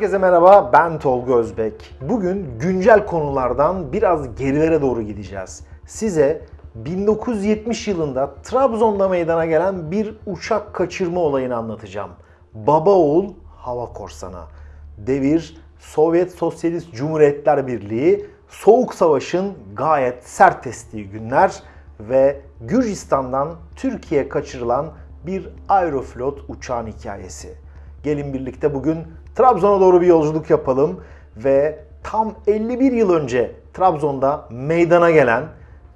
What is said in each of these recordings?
Herkese merhaba, ben Tolga Özbek. Bugün güncel konulardan biraz gerilere doğru gideceğiz. Size 1970 yılında Trabzon'da meydana gelen bir uçak kaçırma olayını anlatacağım. Baba oğul hava korsanı. Devir Sovyet Sosyalist Cumhuriyetler Birliği, Soğuk Savaş'ın gayet sert estiği günler ve Gürcistan'dan Türkiye'ye kaçırılan bir Aeroflot uçağın hikayesi. Gelin birlikte bugün Trabzon'a doğru bir yolculuk yapalım ve tam 51 yıl önce Trabzon'da meydana gelen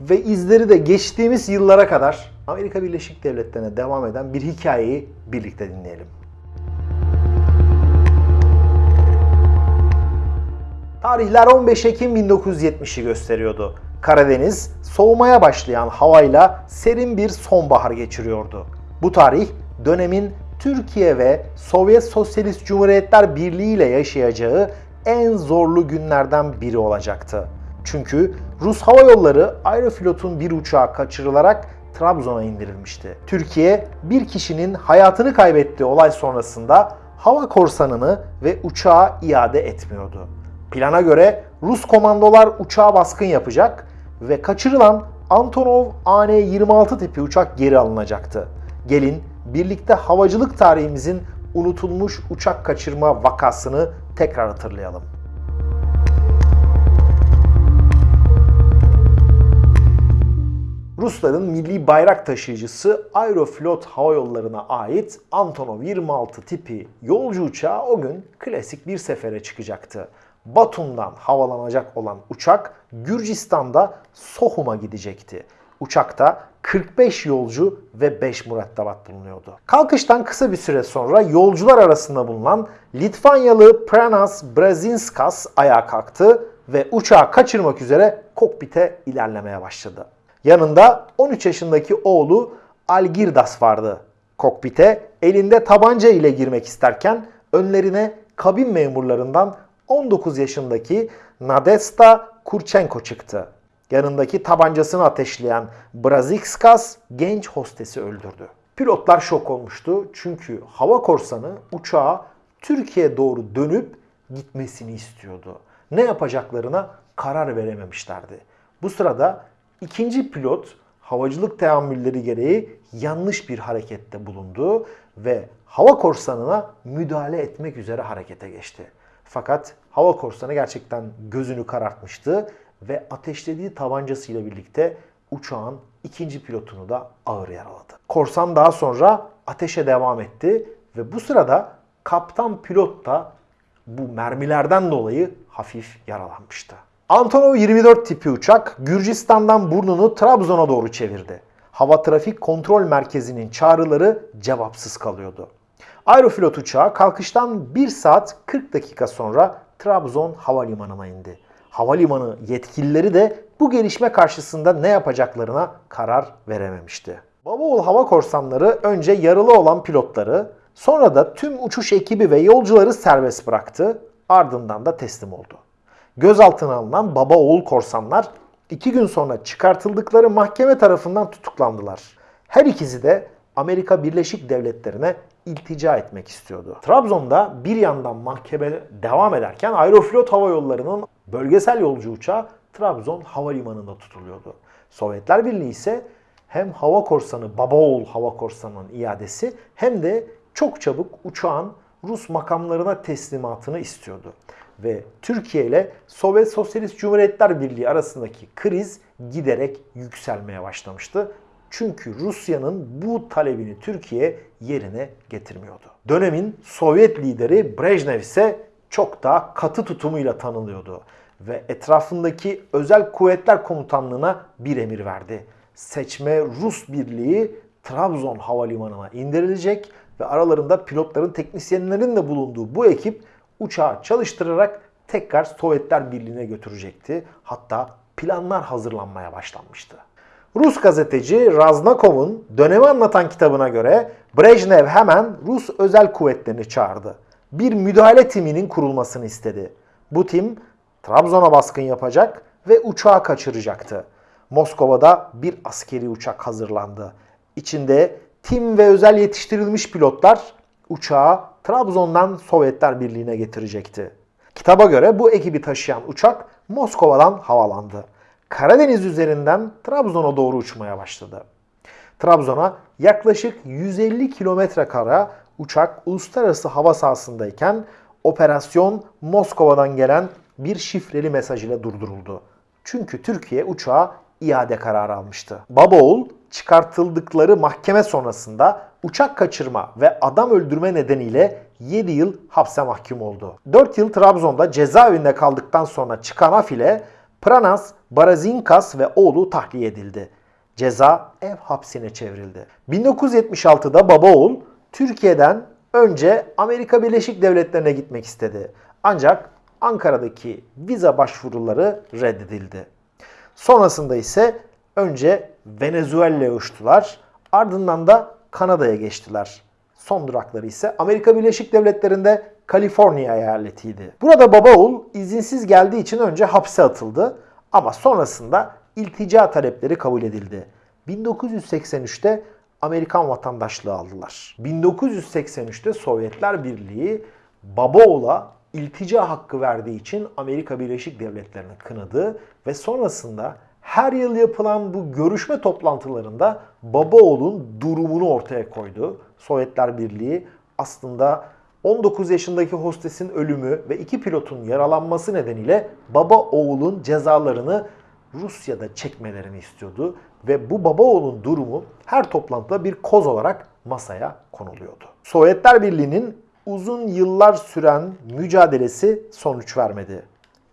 ve izleri de geçtiğimiz yıllara kadar Amerika Birleşik Devletleri'ne devam eden bir hikayeyi birlikte dinleyelim. Tarihler 15 Ekim 1970'i gösteriyordu. Karadeniz soğumaya başlayan havayla serin bir sonbahar geçiriyordu. Bu tarih dönemin Türkiye ve Sovyet Sosyalist Cumhuriyetler Birliği ile yaşayacağı en zorlu günlerden biri olacaktı. Çünkü Rus Hava Yolları Aeroflot'un bir uçağı kaçırılarak Trabzon'a indirilmişti. Türkiye bir kişinin hayatını kaybettiği olay sonrasında hava korsanını ve uçağı iade etmiyordu. Plana göre Rus komandolar uçağa baskın yapacak ve kaçırılan Antonov AN-26 tipi uçak geri alınacaktı. Gelin birlikte havacılık tarihimizin unutulmuş uçak kaçırma vakasını tekrar hatırlayalım. Rusların milli bayrak taşıyıcısı Aeroflot Hava Yolları'na ait Antonov 26 tipi yolcu uçağı o gün klasik bir sefere çıkacaktı. Batum'dan havalanacak olan uçak Gürcistan'da Sohum'a gidecekti. Uçakta 45 yolcu ve 5 mürettebat bulunuyordu. Kalkıştan kısa bir süre sonra yolcular arasında bulunan Litvanyalı Pranas Brazinskas ayağa kalktı ve uçağı kaçırmak üzere kokpite ilerlemeye başladı. Yanında 13 yaşındaki oğlu Algirdas vardı. Kokpite elinde tabanca ile girmek isterken önlerine kabin memurlarından 19 yaşındaki Nadesta Kurchenko çıktı. Yanındaki tabancasını ateşleyen Brazikskas genç hostesi öldürdü. Pilotlar şok olmuştu çünkü hava korsanı uçağa Türkiye doğru dönüp gitmesini istiyordu. Ne yapacaklarına karar verememişlerdi. Bu sırada ikinci pilot havacılık teamülleri gereği yanlış bir harekette bulundu ve hava korsanına müdahale etmek üzere harekete geçti. Fakat hava korsanı gerçekten gözünü karartmıştı ve ateşlediği tabancasıyla birlikte uçağın ikinci pilotunu da ağır yaraladı. Korsan daha sonra ateşe devam etti ve bu sırada kaptan pilot da bu mermilerden dolayı hafif yaralanmıştı. Antonov 24 tipi uçak Gürcistan'dan burnunu Trabzon'a doğru çevirdi. Hava Trafik Kontrol Merkezi'nin çağrıları cevapsız kalıyordu. Aeroflot uçağı kalkıştan 1 saat 40 dakika sonra Trabzon Havalimanı'na indi. Havalimanı yetkilileri de bu gelişme karşısında ne yapacaklarına karar verememişti. Babaoğul hava korsanları önce yaralı olan pilotları, sonra da tüm uçuş ekibi ve yolcuları serbest bıraktı, ardından da teslim oldu. Gözaltına alınan baba oğul korsanlar iki gün sonra çıkartıldıkları mahkeme tarafından tutuklandılar. Her ikisi de Amerika Birleşik Devletleri'ne iltica etmek istiyordu. Trabzon'da bir yandan mahkeme devam ederken Aeroflot Hava Yolları'nın bölgesel yolcu uçağı Trabzon Havalimanı'nda tutuluyordu. Sovyetler Birliği ise hem hava korsanı, baba oğul hava korsanının iadesi hem de çok çabuk uçağın Rus makamlarına teslimatını istiyordu. Ve Türkiye ile Sovyet Sosyalist Cumhuriyetler Birliği arasındaki kriz giderek yükselmeye başlamıştı. Çünkü Rusya'nın bu talebini Türkiye yerine getirmiyordu. Dönemin Sovyet lideri Brejnev ise çok daha katı tutumuyla tanınıyordu ve etrafındaki özel kuvvetler komutanlığına bir emir verdi. Seçme Rus birliği Trabzon havalimanına indirilecek ve aralarında pilotların teknisyenlerin de bulunduğu bu ekip uçağı çalıştırarak tekrar Sovyetler Birliği'ne götürecekti. Hatta planlar hazırlanmaya başlanmıştı. Rus gazeteci Raznakov'un dönemi anlatan kitabına göre Brejnev hemen Rus özel kuvvetlerini çağırdı. Bir müdahale timinin kurulmasını istedi. Bu tim Trabzon'a baskın yapacak ve uçağı kaçıracaktı. Moskova'da bir askeri uçak hazırlandı. İçinde tim ve özel yetiştirilmiş pilotlar uçağı Trabzon'dan Sovyetler Birliği'ne getirecekti. Kitaba göre bu ekibi taşıyan uçak Moskova'dan havalandı. Karadeniz üzerinden Trabzon'a doğru uçmaya başladı. Trabzon'a yaklaşık 150 kilometre kara uçak uluslararası hava sahasındayken operasyon Moskova'dan gelen bir şifreli mesaj ile durduruldu. Çünkü Türkiye uçağa iade kararı almıştı. Babaoğul çıkartıldıkları mahkeme sonrasında uçak kaçırma ve adam öldürme nedeniyle 7 yıl hapse mahkum oldu. 4 yıl Trabzon'da cezaevinde kaldıktan sonra çıkan af ile Pranas, Barazinkas ve oğlu tahliye edildi. Ceza ev hapsine çevrildi. 1976'da Babaoğul Türkiye'den önce Amerika Birleşik Devletleri'ne gitmek istedi. Ancak Ankara'daki vize başvuruları reddedildi. Sonrasında ise önce Venezuela'ya uçtular. Ardından da Kanada'ya geçtiler. Son durakları ise Amerika Birleşik Devletleri'nde Kaliforniya eyaletiydi. Burada Babaoğul izinsiz geldiği için önce hapse atıldı ama sonrasında iltica talepleri kabul edildi. 1983'te Amerikan vatandaşlığı aldılar. 1983'te Sovyetler Birliği Babaoğlu'na iltica hakkı verdiği için Amerika Birleşik Devletleri'ni kınadı ve sonrasında her yıl yapılan bu görüşme toplantılarında Babaoğlu'nun durumunu ortaya koydu. Sovyetler Birliği aslında 19 yaşındaki hostesin ölümü ve iki pilotun yaralanması nedeniyle baba oğulun cezalarını Rusya'da çekmelerini istiyordu ve bu baba oğulun durumu her toplantıda bir koz olarak masaya konuluyordu. Sovyetler Birliği'nin uzun yıllar süren mücadelesi sonuç vermedi.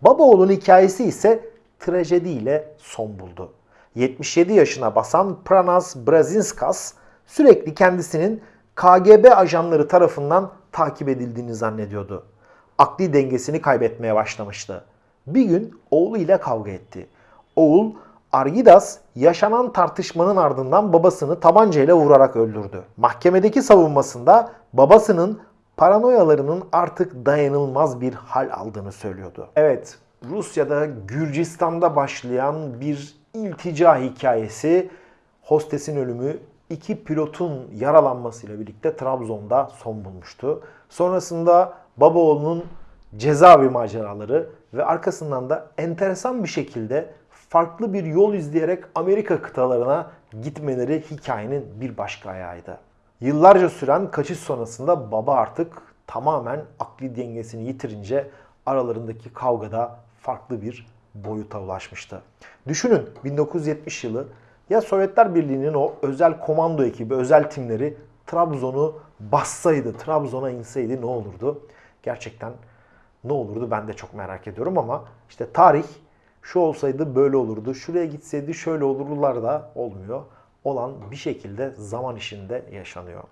Baba oğulun hikayesi ise trajediyle son buldu. 77 yaşına basan Pranas Brazinskas sürekli kendisinin KGB ajanları tarafından takip edildiğini zannediyordu. Akli dengesini kaybetmeye başlamıştı. Bir gün oğluyla kavga etti. Oğul Argidas yaşanan tartışmanın ardından babasını tabancayla vurarak öldürdü. Mahkemedeki savunmasında babasının paranoyalarının artık dayanılmaz bir hal aldığını söylüyordu. Evet, Rusya'da Gürcistan'da başlayan bir iltica hikayesi hostesin ölümü iki pilotun yaralanmasıyla birlikte Trabzon'da son bulmuştu. Sonrasında Babaoğlu'nun cezaevi maceraları ve arkasından da enteresan bir şekilde farklı bir yol izleyerek Amerika kıtalarına gitmeleri hikayenin bir başka ayağıydı. Yıllarca süren kaçış sonrasında baba artık tamamen akli dengesini yitirince aralarındaki kavgada farklı bir boyuta ulaşmıştı. Düşünün 1970 yılı ya Sovyetler Birliği'nin o özel komando ekibi, özel timleri Trabzon'u bassaydı, Trabzon'a inseydi ne olurdu? Gerçekten ne olurdu ben de çok merak ediyorum ama işte tarih şu olsaydı böyle olurdu, şuraya gitseydi şöyle olurlar da olmuyor. Olan bir şekilde zaman içinde yaşanıyor.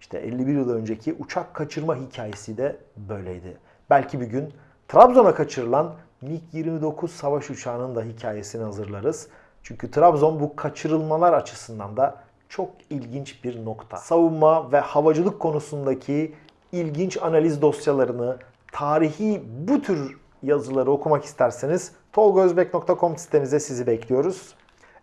İşte 51 yıl önceki uçak kaçırma hikayesi de böyleydi. Belki bir gün Trabzon'a kaçırılan MiG-29 savaş uçağının da hikayesini hazırlarız. Çünkü Trabzon bu kaçırılmalar açısından da çok ilginç bir nokta. Savunma ve havacılık konusundaki ilginç analiz dosyalarını, tarihi bu tür yazıları okumak isterseniz tolgozbek.com sitemize sizi bekliyoruz.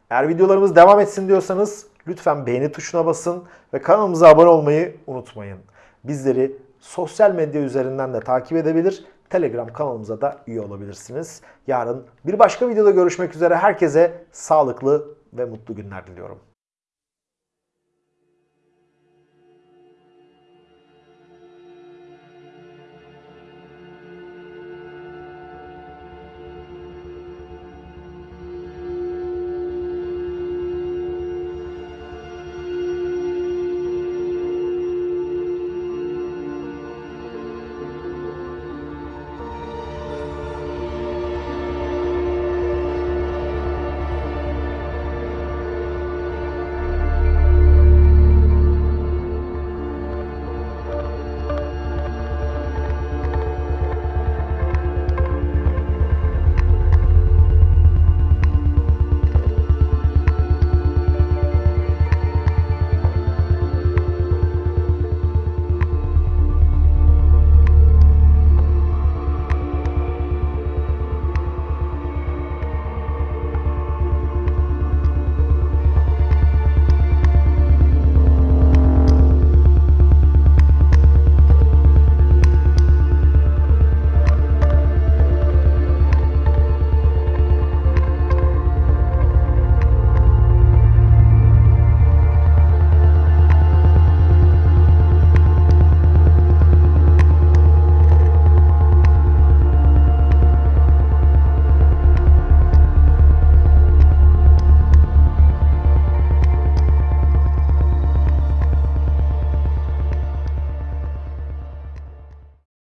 Eğer videolarımız devam etsin diyorsanız lütfen beğeni tuşuna basın ve kanalımıza abone olmayı unutmayın. Bizleri sosyal medya üzerinden de takip edebilir, Telegram kanalımıza da üye olabilirsiniz. Yarın bir başka videoda görüşmek üzere. Herkese sağlıklı ve mutlu günler diliyorum.